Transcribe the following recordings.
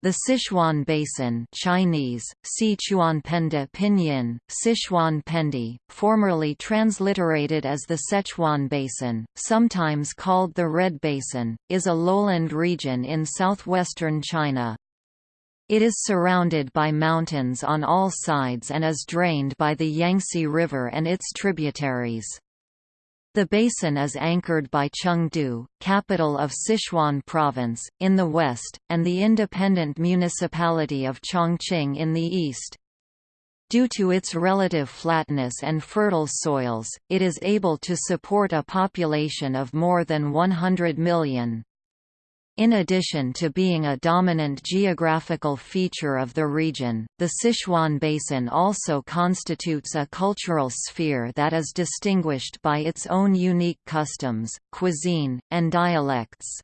The Sichuan Basin Chinese, Sichuanpende Pinyin, Sichuanpendi, formerly transliterated as the Sichuan Basin, sometimes called the Red Basin, is a lowland region in southwestern China. It is surrounded by mountains on all sides and is drained by the Yangtze River and its tributaries. The basin is anchored by Chengdu, capital of Sichuan Province, in the west, and the independent municipality of Chongqing in the east. Due to its relative flatness and fertile soils, it is able to support a population of more than 100 million. In addition to being a dominant geographical feature of the region, the Sichuan Basin also constitutes a cultural sphere that is distinguished by its own unique customs, cuisine, and dialects.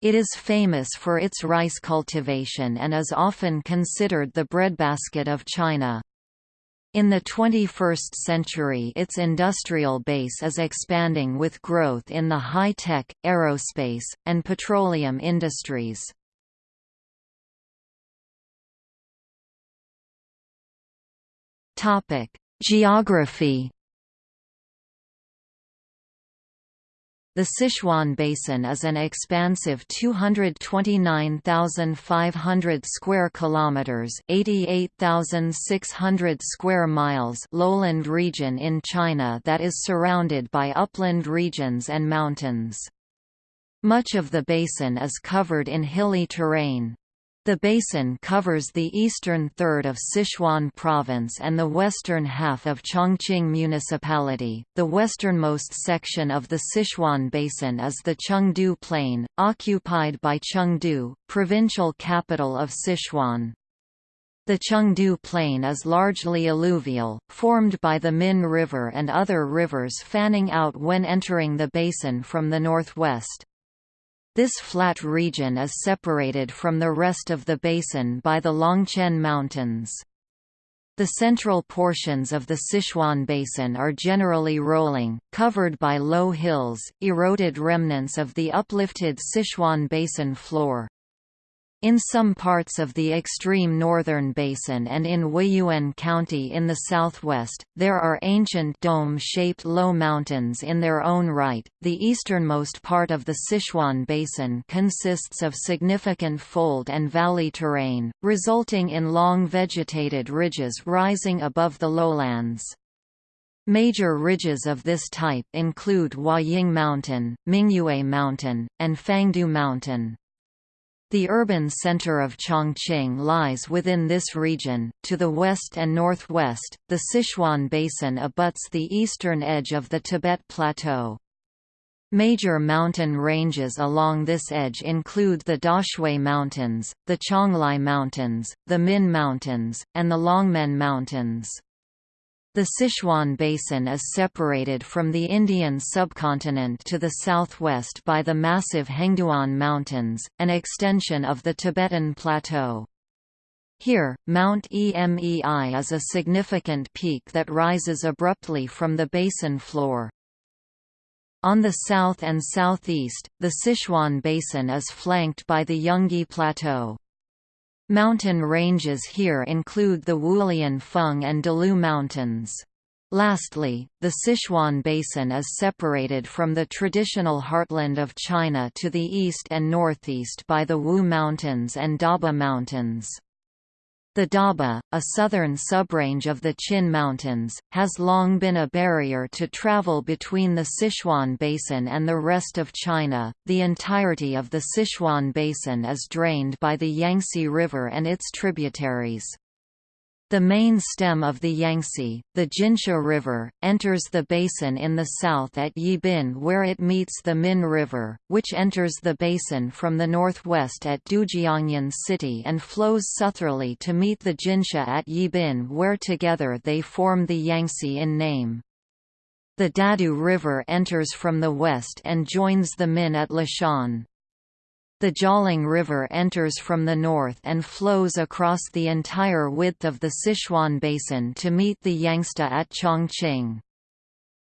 It is famous for its rice cultivation and is often considered the breadbasket of China. In the 21st century its industrial base is expanding with growth in the high-tech, aerospace, and petroleum industries. Geography The Sichuan Basin is an expansive 229,500 square kilometers, 88,600 square miles lowland region in China that is surrounded by upland regions and mountains. Much of the basin is covered in hilly terrain. The basin covers the eastern third of Sichuan province and the western half of Chongqing municipality. The westernmost section of the Sichuan basin is the Chengdu Plain, occupied by Chengdu, provincial capital of Sichuan. The Chengdu Plain is largely alluvial, formed by the Min River and other rivers fanning out when entering the basin from the northwest. This flat region is separated from the rest of the basin by the Longquan Mountains. The central portions of the Sichuan Basin are generally rolling, covered by low hills, eroded remnants of the uplifted Sichuan Basin floor. In some parts of the extreme northern basin and in Weiyuan County in the southwest, there are ancient dome-shaped low mountains in their own right. The easternmost part of the Sichuan Basin consists of significant fold and valley terrain, resulting in long vegetated ridges rising above the lowlands. Major ridges of this type include Huaying Mountain, Mingyue Mountain, and Fangdu Mountain. The urban center of Chongqing lies within this region. To the west and northwest, the Sichuan Basin abuts the eastern edge of the Tibet Plateau. Major mountain ranges along this edge include the Daxue Mountains, the Qionglai Mountains, the Min Mountains, and the Longmen Mountains. The Sichuan Basin is separated from the Indian subcontinent to the southwest by the massive Hengduan Mountains, an extension of the Tibetan Plateau. Here, Mount Emei is a significant peak that rises abruptly from the basin floor. On the south and southeast, the Sichuan Basin is flanked by the Yungui Plateau. Mountain ranges here include the Wulian Feng and Dalou Mountains. Lastly, the Sichuan Basin is separated from the traditional heartland of China to the east and northeast by the Wu Mountains and Daba Mountains. The Daba, a southern subrange of the Qin Mountains, has long been a barrier to travel between the Sichuan Basin and the rest of China. The entirety of the Sichuan Basin is drained by the Yangtze River and its tributaries. The main stem of the Yangtze, the Jinsha River, enters the basin in the south at Yibin where it meets the Min River, which enters the basin from the northwest at Dujiangyan City and flows southerly to meet the Jinsha at Yibin where together they form the Yangtze in name. The Dadu River enters from the west and joins the Min at Leshan. The Jialing River enters from the north and flows across the entire width of the Sichuan Basin to meet the Yangtze at Chongqing.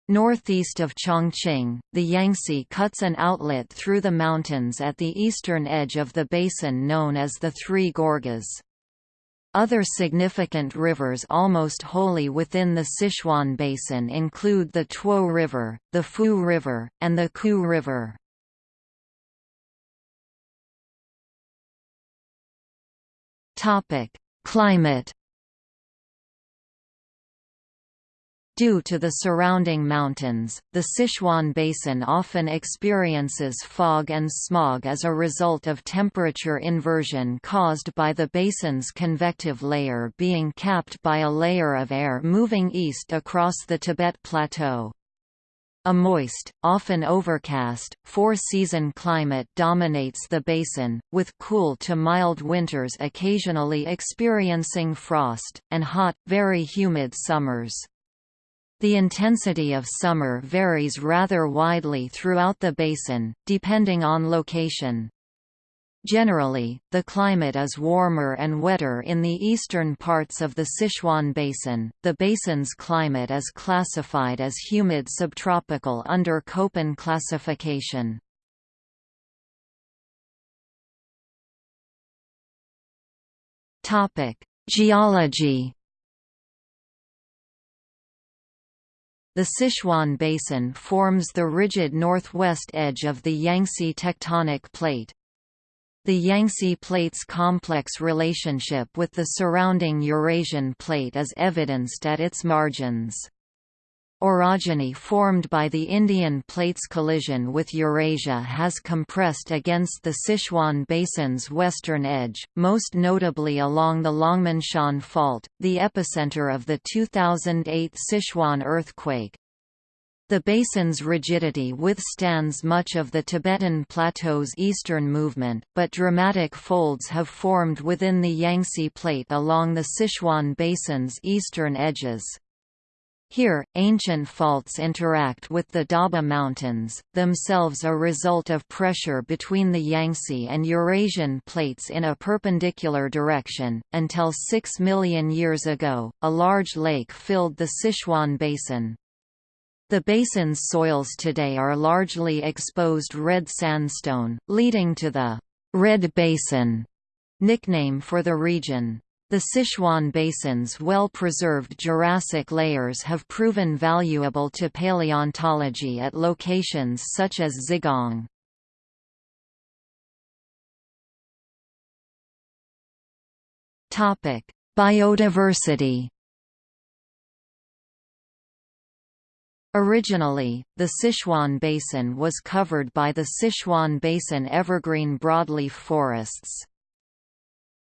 Northeast of Chongqing, the Yangtze cuts an outlet through the mountains at the eastern edge of the basin known as the Three Gorges. Other significant rivers almost wholly within the Sichuan Basin include the Tuo River, the Fu River, and the Ku River. Climate Due to the surrounding mountains, the Sichuan Basin often experiences fog and smog as a result of temperature inversion caused by the basin's convective layer being capped by a layer of air moving east across the Tibet Plateau. A moist, often overcast, four-season climate dominates the basin, with cool to mild winters occasionally experiencing frost, and hot, very humid summers. The intensity of summer varies rather widely throughout the basin, depending on location. Generally, the climate is warmer and wetter in the eastern parts of the Sichuan Basin. The basin's climate is classified as humid subtropical under Köppen classification. Topic: Geology The Sichuan Basin forms the rigid northwest edge of the Yangtze tectonic plate. The Yangtze Plate's complex relationship with the surrounding Eurasian plate is evidenced at its margins. Orogeny formed by the Indian plate's collision with Eurasia has compressed against the Sichuan Basin's western edge, most notably along the Longmenshan Fault, the epicenter of the 2008 Sichuan earthquake. The basin's rigidity withstands much of the Tibetan Plateau's eastern movement, but dramatic folds have formed within the Yangtze Plate along the Sichuan Basin's eastern edges. Here, ancient faults interact with the Daba Mountains, themselves a result of pressure between the Yangtze and Eurasian plates in a perpendicular direction. Until 6 million years ago, a large lake filled the Sichuan Basin. The basin's soils today are largely exposed red sandstone, leading to the Red Basin nickname for the region. The Sichuan Basin's well-preserved Jurassic layers have proven valuable to paleontology at locations such as Zigong. Biodiversity Originally, the Sichuan Basin was covered by the Sichuan Basin evergreen broadleaf forests.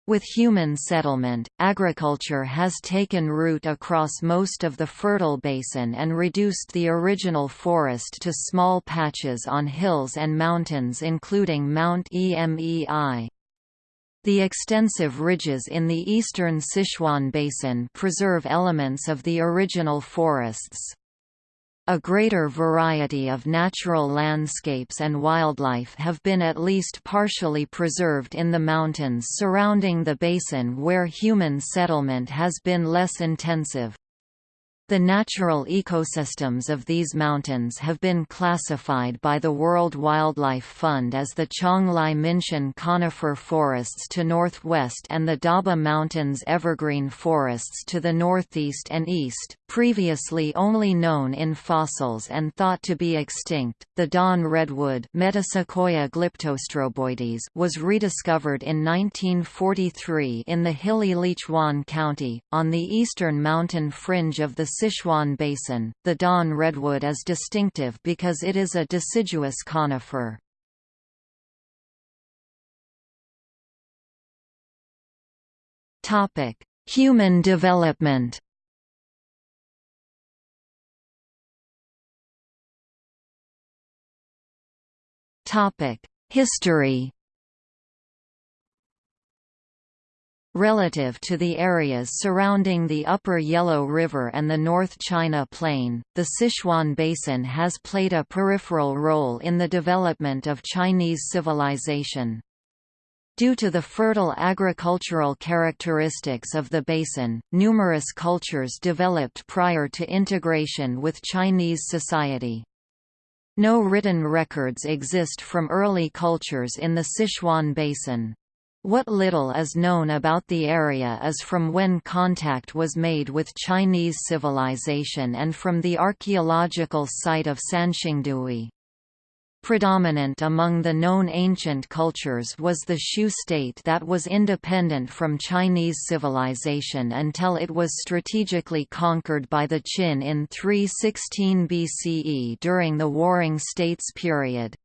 With human settlement, agriculture has taken root across most of the fertile basin and reduced the original forest to small patches on hills and mountains including Mount Emei. The extensive ridges in the eastern Sichuan basin preserve elements of the original forests. A greater variety of natural landscapes and wildlife have been at least partially preserved in the mountains surrounding the basin where human settlement has been less intensive. The natural ecosystems of these mountains have been classified by the World Wildlife Fund as the Qionglai Minshan conifer forests to northwest and the Daba Mountains evergreen forests to the northeast and east, previously only known in fossils and thought to be extinct. The Dawn redwood was rediscovered in 1943 in the hilly Lichuan County, on the eastern mountain fringe of the Sichuan Basin, the Dawn redwood is distinctive because it is a deciduous conifer. Human development History Relative to the areas surrounding the upper Yellow River and the North China Plain, the Sichuan Basin has played a peripheral role in the development of Chinese civilization. Due to the fertile agricultural characteristics of the basin, numerous cultures developed prior to integration with Chinese society. No written records exist from early cultures in the Sichuan Basin. What little is known about the area is from when contact was made with Chinese civilization and from the archaeological site of Sanxingdui. Predominant among the known ancient cultures was the Shu state that was independent from Chinese civilization until it was strategically conquered by the Qin in 316 BCE during the Warring States period.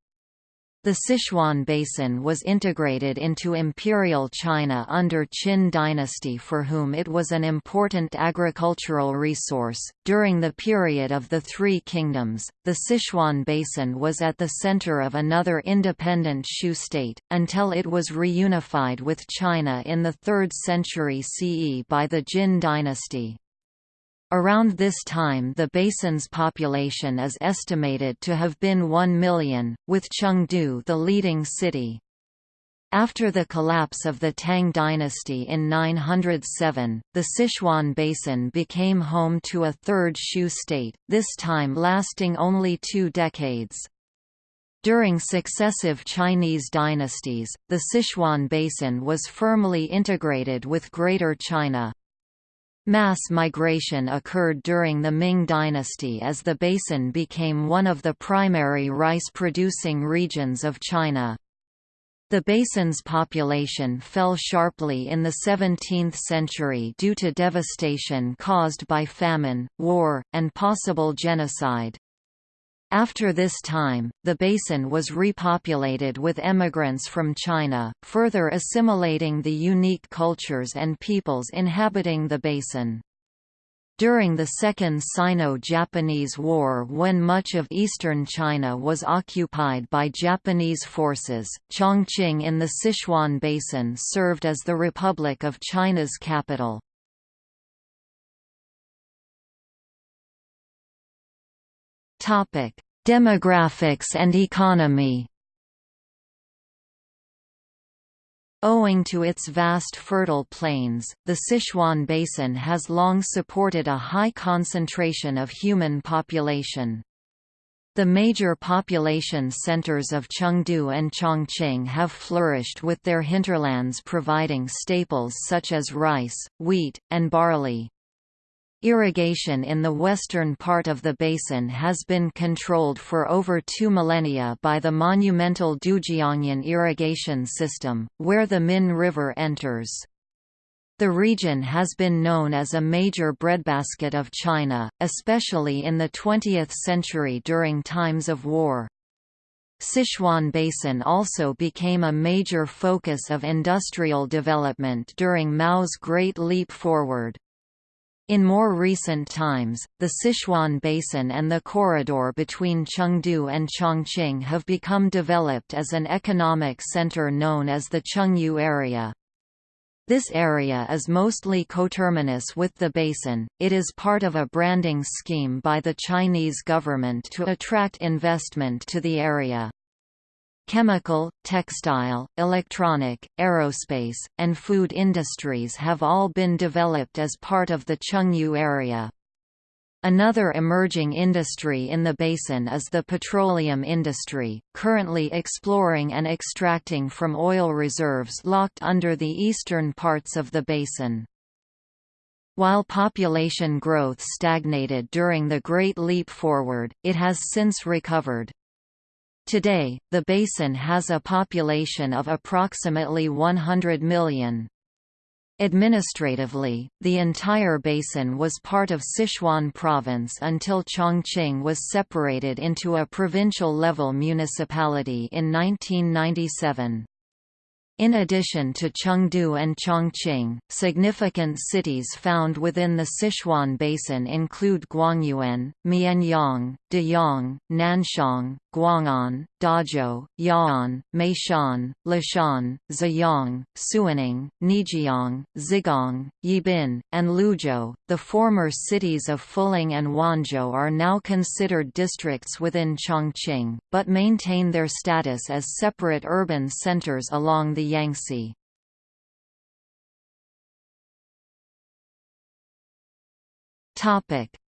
The Sichuan Basin was integrated into Imperial China under Qin dynasty for whom it was an important agricultural resource. During the period of the Three Kingdoms, the Sichuan Basin was at the center of another independent Shu state, until it was reunified with China in the 3rd century CE by the Jin dynasty. Around this time the basin's population is estimated to have been 1 million, with Chengdu the leading city. After the collapse of the Tang dynasty in 907, the Sichuan basin became home to a third Shu state, this time lasting only two decades. During successive Chinese dynasties, the Sichuan basin was firmly integrated with Greater China. Mass migration occurred during the Ming dynasty as the basin became one of the primary rice-producing regions of China. The basin's population fell sharply in the 17th century due to devastation caused by famine, war, and possible genocide. After this time, the basin was repopulated with emigrants from China, further assimilating the unique cultures and peoples inhabiting the basin. During the Second Sino-Japanese War when much of eastern China was occupied by Japanese forces, Chongqing in the Sichuan Basin served as the Republic of China's capital. Demographics and economy. Owing to its vast fertile plains, the Sichuan Basin has long supported a high concentration of human population. The major population centers of Chengdu and Chongqing have flourished with their hinterlands providing staples such as rice, wheat, and barley. Irrigation in the western part of the basin has been controlled for over two millennia by the monumental Dujiangyan irrigation system, where the Min River enters. The region has been known as a major breadbasket of China, especially in the 20th century during times of war. Sichuan Basin also became a major focus of industrial development during Mao's Great Leap Forward. In more recent times, the Sichuan Basin and the corridor between Chengdu and Chongqing have become developed as an economic center known as the Chengyu area. This area is mostly coterminous with the basin, it is part of a branding scheme by the Chinese government to attract investment to the area. Chemical, textile, electronic, aerospace, and food industries have all been developed as part of the Chengyu area. Another emerging industry in the basin is the petroleum industry, currently exploring and extracting from oil reserves locked under the eastern parts of the basin. While population growth stagnated during the Great Leap Forward, it has since recovered. Today, the basin has a population of approximately 100 million. Administratively, the entire basin was part of Sichuan province until Chongqing was separated into a provincial-level municipality in 1997. In addition to Chengdu and Chongqing, significant cities found within the Sichuan Basin include Guangyuan, Mianyang, Deyang, Nanchong, Guang'an, Dazhou, Ya'an, Meishan, Leshan, Ziyang, Suining, Neijiang, Zigong, Yibin, and Luzhou. The former cities of Fuling and Wanzhou are now considered districts within Chongqing, but maintain their status as separate urban centers along the Yangtze.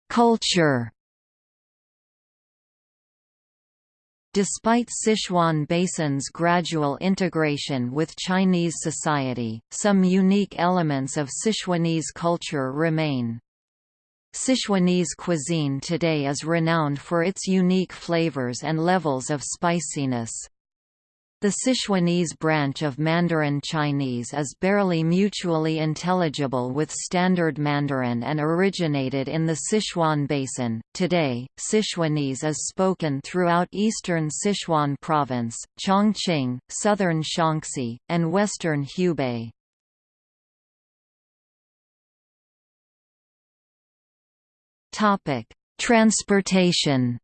Culture Despite Sichuan Basin's gradual integration with Chinese society, some unique elements of Sichuanese culture remain. Sichuanese cuisine today is renowned for its unique flavors and levels of spiciness. The Sichuanese branch of Mandarin Chinese is barely mutually intelligible with Standard Mandarin and originated in the Sichuan Basin. Today, Sichuanese is spoken throughout eastern Sichuan Province, Chongqing, southern Shaanxi, and western Hubei. Transportation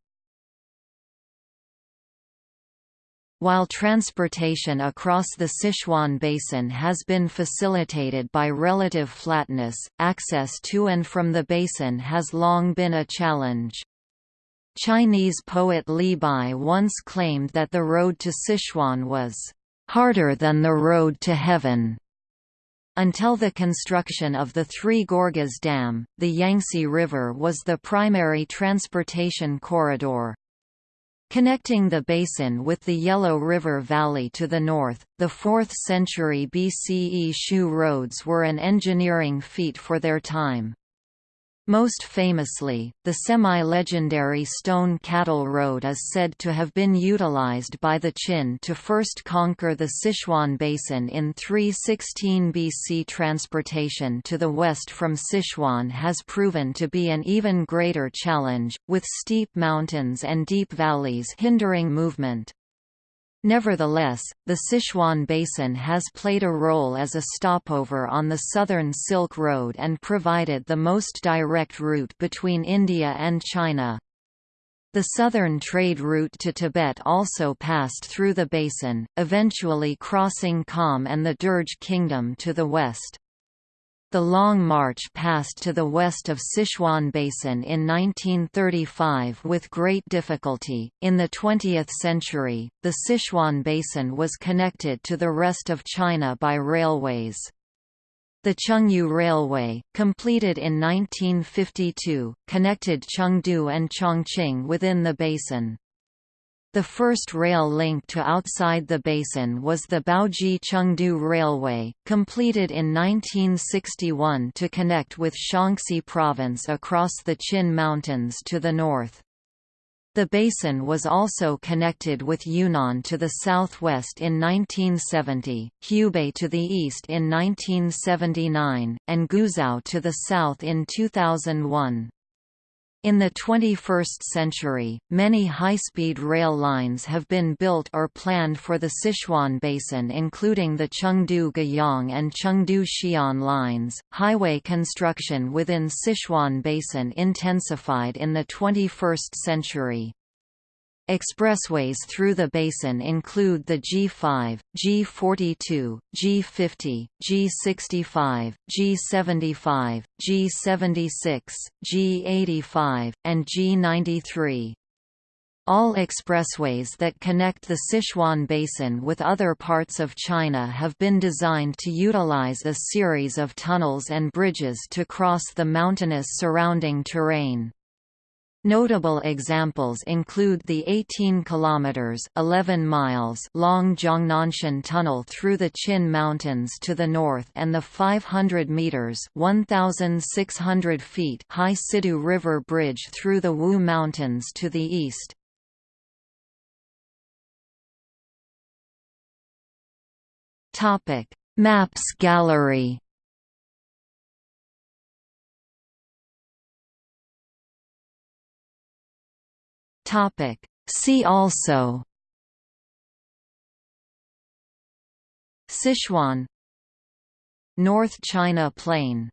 While transportation across the Sichuan Basin has been facilitated by relative flatness, access to and from the basin has long been a challenge. Chinese poet Li Bai once claimed that the road to Sichuan was harder than the road to heaven. Until the construction of the Three Gorges Dam, the Yangtze River was the primary transportation corridor. Connecting the basin with the Yellow River Valley to the north, the 4th century BCE Shu roads were an engineering feat for their time. Most famously, the semi-legendary Stone Cattle Road is said to have been utilized by the Qin to first conquer the Sichuan Basin in 316 BC. Transportation to the west from Sichuan has proven to be an even greater challenge, with steep mountains and deep valleys hindering movement. Nevertheless, the Sichuan Basin has played a role as a stopover on the Southern Silk Road and provided the most direct route between India and China. The southern trade route to Tibet also passed through the basin, eventually crossing Kham and the Derge Kingdom to the west. The Long March passed to the west of Sichuan Basin in 1935 with great difficulty. In the 20th century, the Sichuan Basin was connected to the rest of China by railways. The Chengyu Railway, completed in 1952, connected Chengdu and Chongqing within the basin. The first rail link to outside the basin was the Baoji-Chengdu Railway, completed in 1961 to connect with Shaanxi Province across the Qin Mountains to the north. The basin was also connected with Yunnan to the southwest in 1970, Hubei to the east in 1979, and Guizhou to the south in 2001. In the 21st century, many high-speed rail lines have been built or planned for the Sichuan Basin including the Chengdu-Guiyang and Chengdu-Xi'an lines. Highway construction within Sichuan Basin intensified in the 21st century. Expressways through the basin include the G5, G42, G50, G65, G75, G76, G85, and G93. All expressways that connect the Sichuan Basin with other parts of China have been designed to utilize a series of tunnels and bridges to cross the mountainous surrounding terrain. Notable examples include the 18 kilometers (11 miles) long Jiangnanshan Tunnel through the Qin Mountains to the north and the 500 meters (1,600 feet) high Sidu River Bridge through the Wu Mountains to the east. Topic: Maps Gallery Topic. See also Sichuan North China Plain